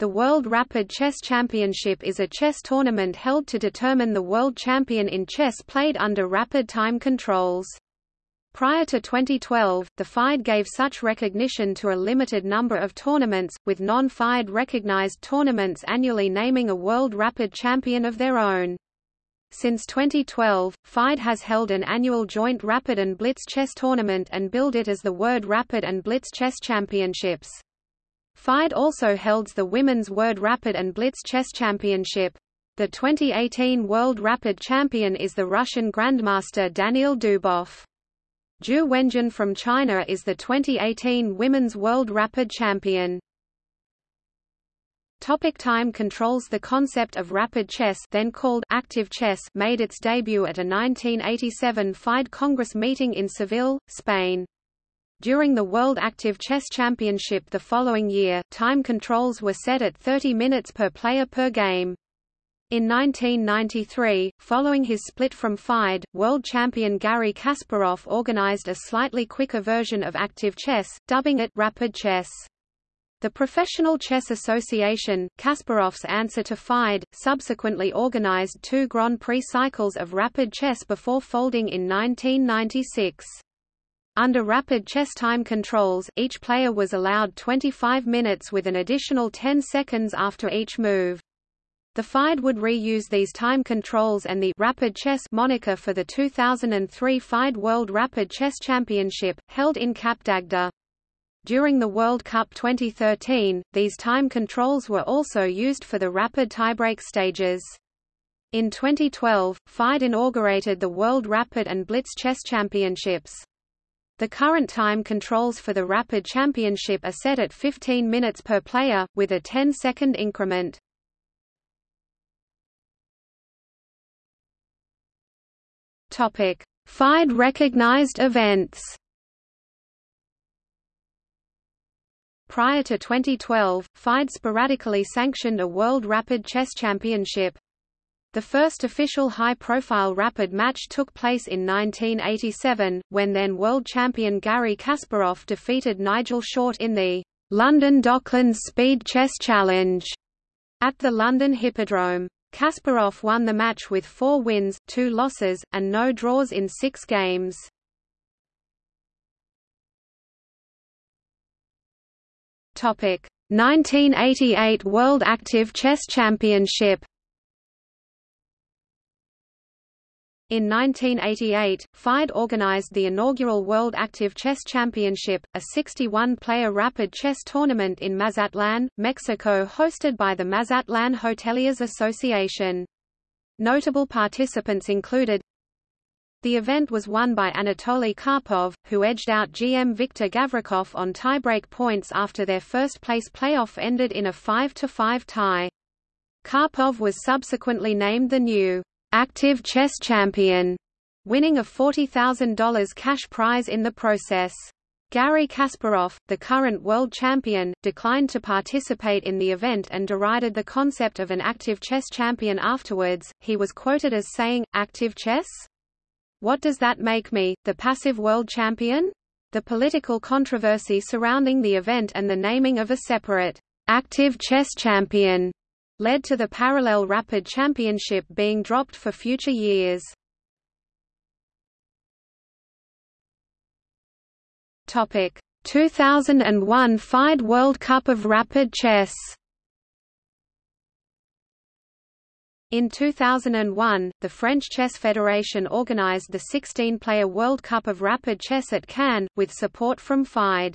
The World Rapid Chess Championship is a chess tournament held to determine the world champion in chess played under rapid time controls. Prior to 2012, the FIDE gave such recognition to a limited number of tournaments, with non-FIDE recognized tournaments annually naming a world rapid champion of their own. Since 2012, FIDE has held an annual joint Rapid and Blitz chess tournament and billed it as the World Rapid and Blitz Chess Championships. FIDE also holds the Women's World Rapid and Blitz Chess Championship. The 2018 World Rapid Champion is the Russian Grandmaster Daniil Dubov. Ju Wenjun from China is the 2018 Women's World Rapid Champion. Topic time controls The concept of rapid chess then called active chess made its debut at a 1987 FIDE Congress meeting in Seville, Spain. During the World Active Chess Championship the following year, time controls were set at 30 minutes per player per game. In 1993, following his split from FIDE, world champion Garry Kasparov organized a slightly quicker version of active chess, dubbing it rapid chess. The Professional Chess Association, Kasparov's answer to FIDE, subsequently organized two Grand Prix cycles of rapid chess before folding in 1996. Under rapid chess time controls, each player was allowed 25 minutes with an additional 10 seconds after each move. The FIDE would reuse these time controls and the Rapid Chess moniker for the 2003 FIDE World Rapid Chess Championship, held in Cap d'Agde. During the World Cup 2013, these time controls were also used for the rapid tiebreak stages. In 2012, FIDE inaugurated the World Rapid and Blitz Chess Championships. The current time controls for the Rapid Championship are set at 15 minutes per player, with a 10-second increment. FIDE recognized events. Prior to 2012, FIDE sporadically sanctioned a World Rapid Chess Championship. The first official high-profile rapid match took place in 1987, when then world champion Garry Kasparov defeated Nigel Short in the London Docklands Speed Chess Challenge at the London Hippodrome. Kasparov won the match with four wins, two losses, and no draws in six games. Topic: 1988 World Active Chess Championship In 1988, FIDE organized the inaugural World Active Chess Championship, a 61-player rapid chess tournament in Mazatlan, Mexico hosted by the Mazatlan Hoteliers Association. Notable participants included the event was won by Anatoly Karpov, who edged out GM Viktor Gavrikov on tiebreak points after their first-place playoff ended in a 5–5 tie. Karpov was subsequently named the new active chess champion, winning a $40,000 cash prize in the process. Garry Kasparov, the current world champion, declined to participate in the event and derided the concept of an active chess champion afterwards. He was quoted as saying, Active chess? What does that make me, the passive world champion? The political controversy surrounding the event and the naming of a separate active chess champion led to the parallel Rapid Championship being dropped for future years. Topic: 2001 FIDE World Cup of Rapid Chess. In 2001, the French Chess Federation organized the 16-player World Cup of Rapid Chess at Cannes, with support from FIDE.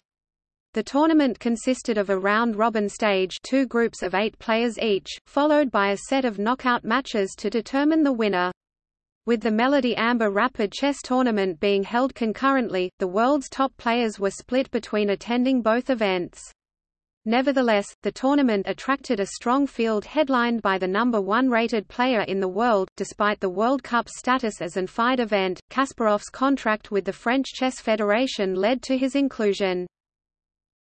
The tournament consisted of a round-robin stage two groups of eight players each, followed by a set of knockout matches to determine the winner. With the Melody Amber Rapid Chess Tournament being held concurrently, the world's top players were split between attending both events. Nevertheless, the tournament attracted a strong field headlined by the number one rated player in the world. Despite the World Cup status as an FIDE event, Kasparov's contract with the French Chess Federation led to his inclusion.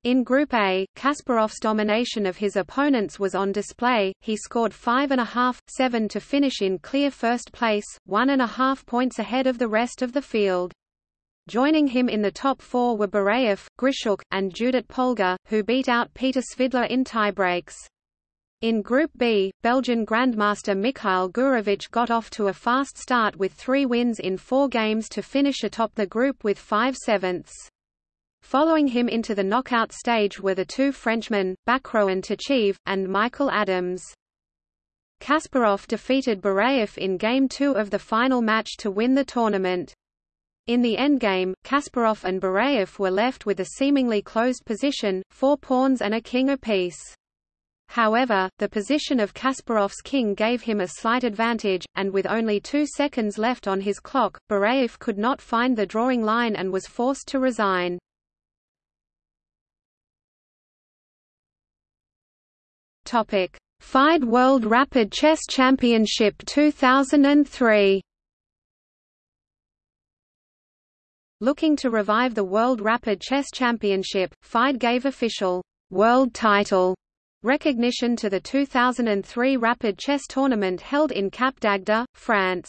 In Group A, Kasparov's domination of his opponents was on display, he scored 5.5-7 to finish in clear first place, one and a half points ahead of the rest of the field. Joining him in the top four were Bareev, Grischuk, and Judit Polgar, who beat out Peter Svidler in tiebreaks. In Group B, Belgian Grandmaster Mikhail Gurevich got off to a fast start with three wins in four games to finish atop the group with five sevenths. Following him into the knockout stage were the two Frenchmen, Bacrot and Tkachiev, and Michael Adams. Kasparov defeated Bareev in Game 2 of the final match to win the tournament. In the endgame, Kasparov and Bareev were left with a seemingly closed position, four pawns and a king apiece. However, the position of Kasparov's king gave him a slight advantage, and with only two seconds left on his clock, Bareev could not find the drawing line and was forced to resign. FIDE World Rapid Chess Championship 2003 Looking to revive the World Rapid Chess Championship, FIDE gave official world title recognition to the 2003 Rapid Chess Tournament held in Cap d'Agde, France.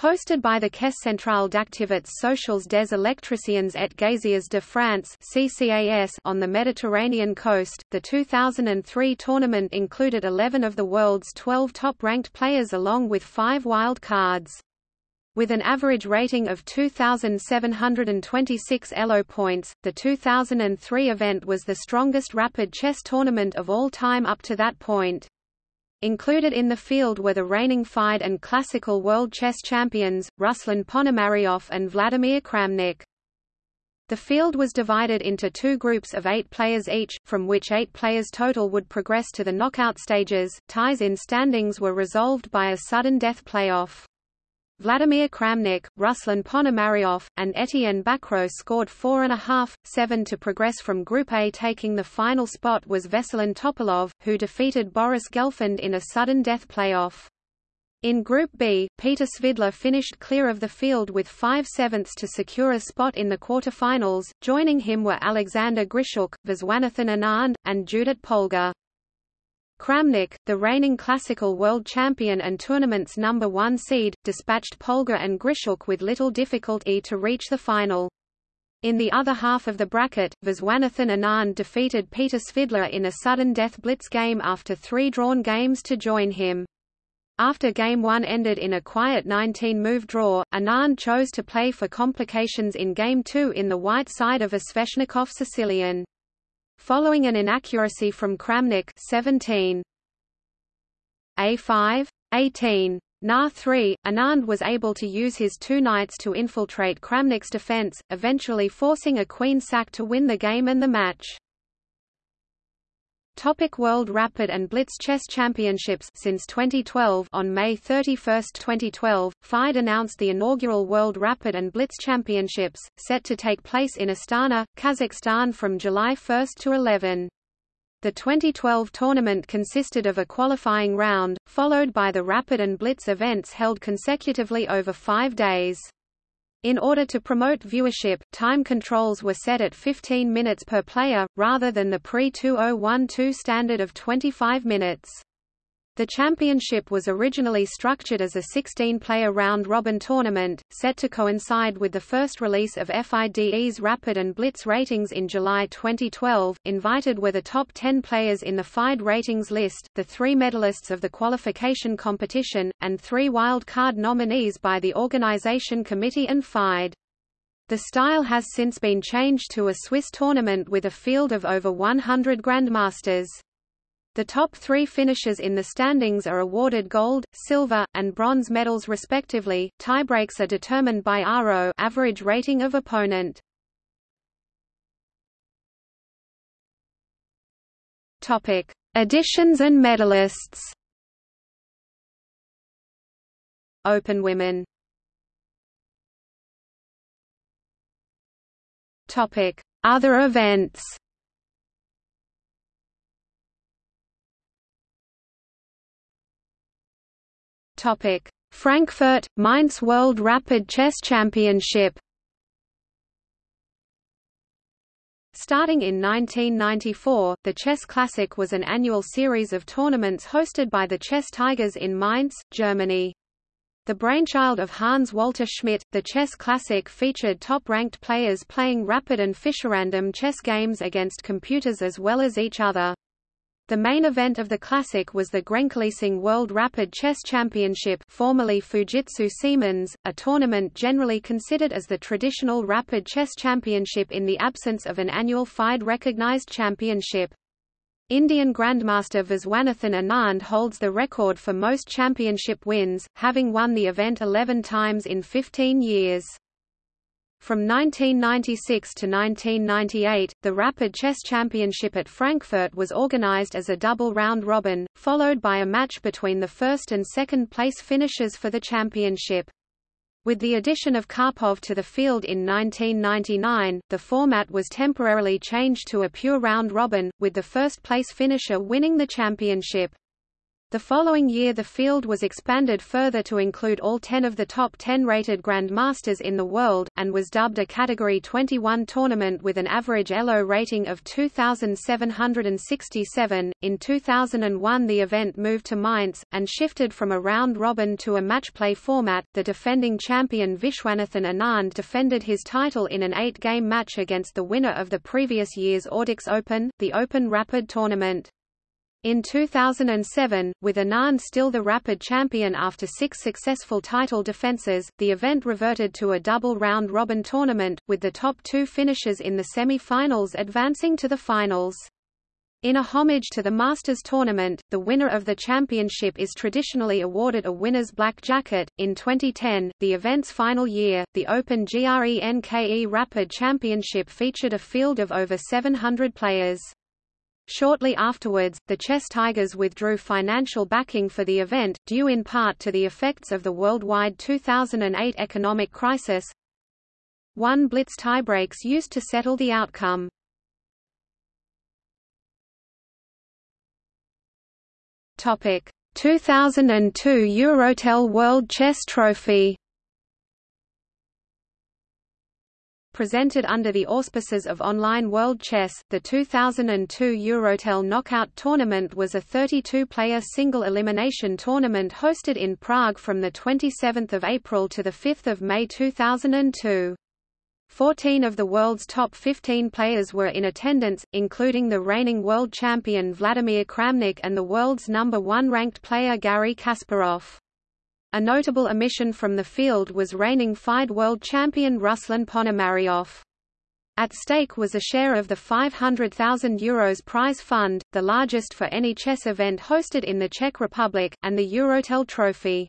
Hosted by the Caisse centrale d'activités sociales des électriciens et gaziers de France (CCAS) on the Mediterranean coast, the 2003 tournament included 11 of the world's 12 top-ranked players along with five wild cards. With an average rating of 2,726 ELO points, the 2003 event was the strongest rapid chess tournament of all time up to that point. Included in the field were the reigning FIDE and classical world chess champions, Ruslan Ponomaryov and Vladimir Kramnik. The field was divided into two groups of eight players each, from which eight players total would progress to the knockout stages. Ties in standings were resolved by a sudden death playoff. Vladimir Kramnik, Ruslan Ponomaryov, and Etienne Bacrot scored 4.5, 7 to progress from Group A. Taking the final spot was Veselin Topalov, who defeated Boris Gelfand in a sudden death playoff. In Group B, Peter Svidler finished clear of the field with 5 sevenths to secure a spot in the quarterfinals. Joining him were Alexander Grischuk, Viswanathan Anand, and Judit Polgar. Kramnik, the reigning classical world champion and tournament's number one seed, dispatched Polgar and Grischuk with little difficulty to reach the final. In the other half of the bracket, Viswanathan Anand defeated Peter Svidler in a sudden death blitz game after three drawn games to join him. After Game 1 ended in a quiet 19-move draw, Anand chose to play for complications in Game 2 in the white side of a Sveshnikov Sicilian. Following an inaccuracy from Kramnik 17. A5, 18. Na 3, Anand was able to use his two knights to infiltrate Kramnik's defense, eventually forcing a queen sack to win the game and the match. Topic World Rapid and Blitz Chess Championships Since 2012 on May 31, 2012, FIDE announced the inaugural World Rapid and Blitz Championships, set to take place in Astana, Kazakhstan from July 1 to 11. The 2012 tournament consisted of a qualifying round, followed by the Rapid and Blitz events held consecutively over five days. In order to promote viewership, time controls were set at 15 minutes per player, rather than the pre-2012 standard of 25 minutes. The championship was originally structured as a 16-player round-robin tournament, set to coincide with the first release of FIDE's Rapid and Blitz ratings in July 2012. Invited were the top 10 players in the FIDE ratings list, the three medalists of the qualification competition, and three wild card nominees by the organization committee and FIDE. The style has since been changed to a Swiss tournament with a field of over 100 grandmasters. The top three finishers in the standings are awarded gold, silver, and bronze medals respectively. Tiebreaks are determined by ARO average rating of opponent. Topic: Additions and medalists. Open women. Topic: Other events. Topic: Frankfurt Mainz World Rapid Chess Championship. Starting in 1994, the Chess Classic was an annual series of tournaments hosted by the Chess Tigers in Mainz, Germany. The brainchild of Hans Walter Schmidt, the Chess Classic featured top-ranked players playing rapid and Fischerandom chess games against computers as well as each other. The main event of the classic was the GRENKE Leasing World Rapid Chess Championship formerly Fujitsu Siemens, a tournament generally considered as the traditional rapid chess championship in the absence of an annual FIDE recognized championship. Indian Grandmaster Viswanathan Anand holds the record for most championship wins, having won the event 11 times in 15 years. From 1996 to 1998, the Rapid Chess Championship at Frankfurt was organized as a double round-robin, followed by a match between the first and second place finishers for the championship. With the addition of Karpov to the field in 1999, the format was temporarily changed to a pure round-robin, with the first-place finisher winning the championship. The following year the field was expanded further to include all 10 of the top 10 rated Grandmasters in the world, and was dubbed a Category 21 tournament with an average ELO rating of 2,767. In 2001 the event moved to Mainz, and shifted from a round-robin to a match-play format. The defending champion Viswanathan Anand defended his title in an eight-game match against the winner of the previous year's Ordix Open, the Open Rapid tournament. In 2007, with Anand still the Rapid champion after six successful title defences, the event reverted to a double round-robin tournament, with the top two finishers in the semi-finals advancing to the finals. In a homage to the Masters tournament, the winner of the championship is traditionally awarded a winner's black jacket. In 2010, the event's final year, the Open GRENKE Rapid Championship featured a field of over 700 players. Shortly afterwards, the Chess Tigers withdrew financial backing for the event, due in part to the effects of the worldwide 2008 economic crisis. One blitz tiebreaks used to settle the outcome. Topic: 2002 Eurotel World Chess Trophy Presented under the auspices of Online World Chess, the 2002 Eurotel Knockout Tournament was a 32-player single elimination tournament hosted in Prague from the 27th of April to the 5th of May 2002. Fourteen of the world's top 15 players were in attendance, including the reigning world champion Vladimir Kramnik and the world's number one ranked player Garry Kasparov. A notable omission from the field was reigning FIDE world champion Ruslan Ponomaryov. At stake was a share of the €500,000 Euros prize fund, the largest for any chess event hosted in the Czech Republic, and the Eurotel Trophy.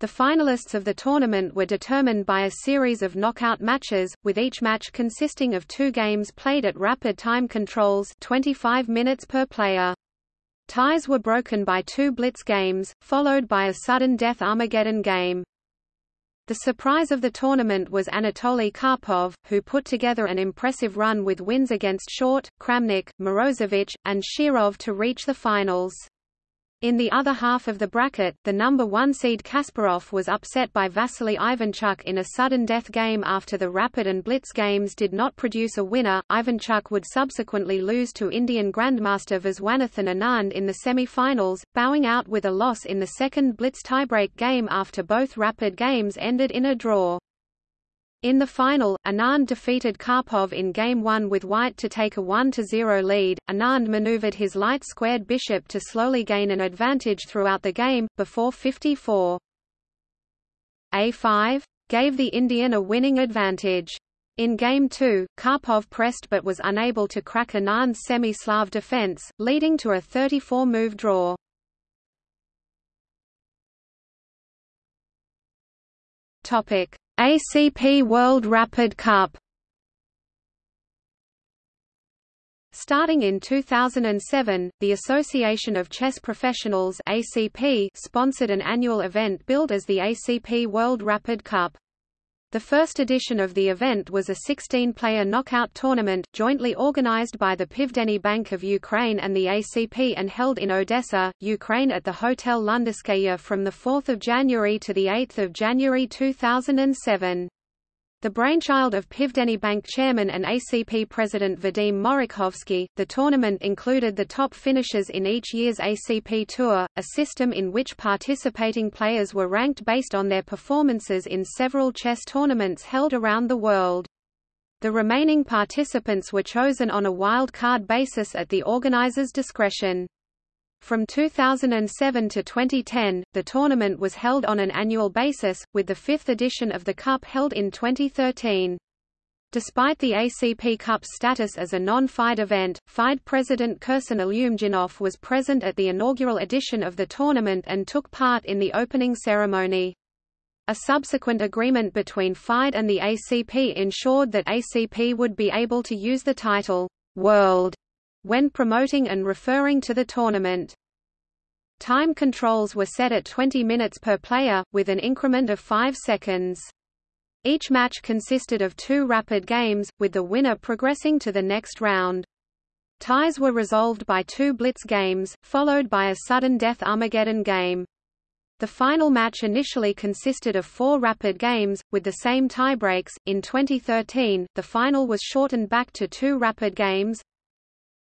The finalists of the tournament were determined by a series of knockout matches, with each match consisting of two games played at rapid time controls 25 minutes per player. Ties were broken by two blitz games, followed by a sudden death Armageddon game. The surprise of the tournament was Anatoly Karpov, who put together an impressive run with wins against Short, Kramnik, Morozevich, and Shirov to reach the finals. In the other half of the bracket, the number one seed Kasparov was upset by Vasily Ivanchuk in a sudden death game after the Rapid and Blitz games did not produce a winner. Ivanchuk would subsequently lose to Indian Grandmaster Viswanathan Anand in the semi-finals, bowing out with a loss in the second Blitz tiebreak game after both Rapid games ended in a draw. In the final, Anand defeated Karpov in Game 1 with white to take a 1-0 lead. Anand maneuvered his light-squared bishop to slowly gain an advantage throughout the game, before 54. A5 gave the Indian a winning advantage. In Game 2, Karpov pressed but was unable to crack Anand's semi-Slav defense, leading to a 34-move draw. Topic: ACP World Rapid Cup Starting in 2007, the Association of Chess Professionals ACP sponsored an annual event billed as the ACP World Rapid Cup. The first edition of the event was a 16-player knockout tournament, jointly organized by the Pivdenny Bank of Ukraine and the ACP and held in Odessa, Ukraine at the Hotel Londonskaya from 4 January to 8 January 2007. The brainchild of Pivdeny Bank chairman and ACP president Vadim Morokhovsky, the tournament included the top finishers in each year's ACP Tour, a system in which participating players were ranked based on their performances in several chess tournaments held around the world. The remaining participants were chosen on a wild card basis at the organizer's discretion. From 2007 to 2010, the tournament was held on an annual basis, with the fifth edition of the Cup held in 2013. Despite the ACP Cup's status as a non-FIDE event, FIDE president Kirsan Ilyumzhinov was present at the inaugural edition of the tournament and took part in the opening ceremony. A subsequent agreement between FIDE and the ACP ensured that ACP would be able to use the title, World when promoting and referring to the tournament. Time controls were set at 20 minutes per player, with an increment of 5 seconds. Each match consisted of two rapid games, with the winner progressing to the next round. Ties were resolved by two blitz games, followed by a sudden death Armageddon game. The final match initially consisted of four rapid games, with the same tiebreaks. In 2013, the final was shortened back to two rapid games,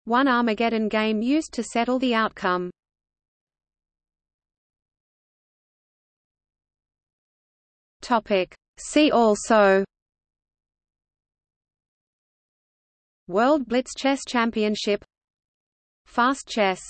one Armageddon game used to settle the outcome. See also. World Blitz Chess Championship. Fast chess